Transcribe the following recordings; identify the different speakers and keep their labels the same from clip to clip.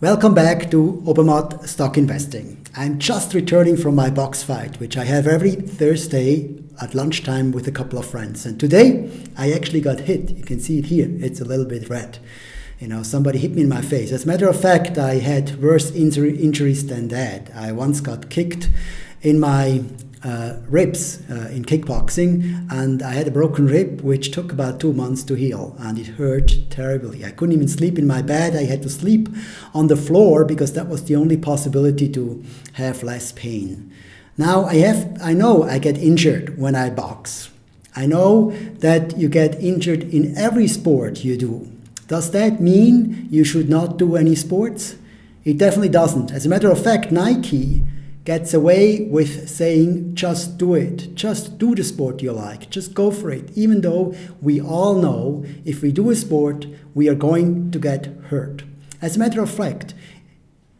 Speaker 1: Welcome back to Obermatt Stock Investing. I'm just returning from my box fight, which I have every Thursday at lunchtime with a couple of friends. And today I actually got hit. You can see it here. It's a little bit red. You know, somebody hit me in my face. As a matter of fact, I had worse injuries than that. I once got kicked in my uh, ribs uh, in kickboxing, and I had a broken rib which took about two months to heal, and it hurt terribly. I couldn't even sleep in my bed. I had to sleep on the floor because that was the only possibility to have less pain. Now I have, I know I get injured when I box. I know that you get injured in every sport you do. Does that mean you should not do any sports? It definitely doesn't. As a matter of fact, Nike gets away with saying, just do it, just do the sport you like, just go for it, even though we all know if we do a sport, we are going to get hurt. As a matter of fact,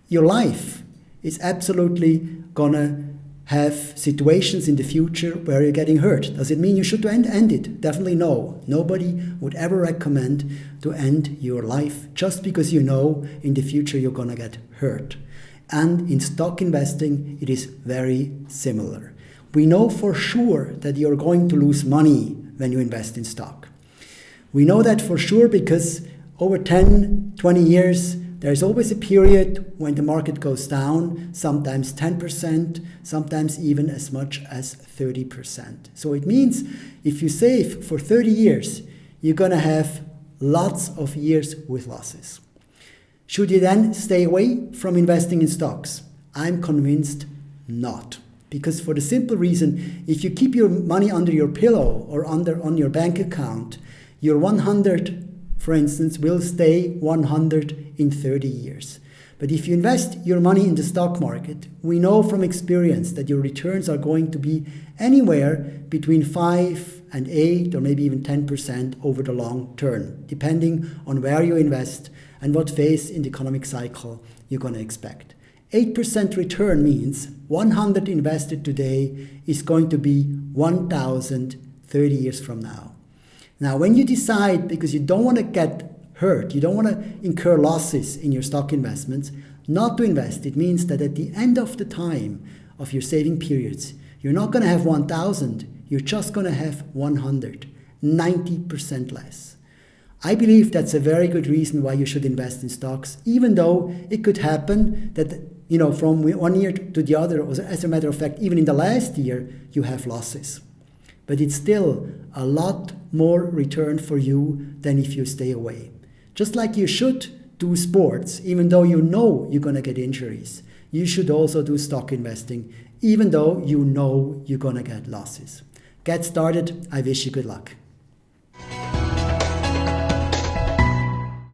Speaker 1: your life is absolutely gonna have situations in the future where you're getting hurt. Does it mean you should end, end it? Definitely no. Nobody would ever recommend to end your life just because you know in the future you're gonna get hurt. And in stock investing, it is very similar. We know for sure that you're going to lose money when you invest in stock. We know that for sure because over 10, 20 years, there's always a period when the market goes down, sometimes 10%, sometimes even as much as 30%. So it means if you save for 30 years, you're going to have lots of years with losses. Should you then stay away from investing in stocks? I'm convinced not. Because for the simple reason, if you keep your money under your pillow or under on your bank account, your 100, for instance, will stay 100 in 30 years. But if you invest your money in the stock market, we know from experience that your returns are going to be anywhere between 5 and 8 or maybe even 10% over the long term, depending on where you invest and what phase in the economic cycle you're going to expect. 8% return means 100 invested today is going to be 1,000 30 years from now. Now, when you decide, because you don't want to get hurt, you don't want to incur losses in your stock investments, not to invest, it means that at the end of the time of your saving periods, you're not going to have 1,000, you're just going to have 100, 90% less. I believe that's a very good reason why you should invest in stocks, even though it could happen that, you know, from one year to the other, as a matter of fact, even in the last year, you have losses. But it's still a lot more return for you than if you stay away. Just like you should do sports, even though you know you're going to get injuries, you should also do stock investing, even though you know you're going to get losses. Get started. I wish you good luck.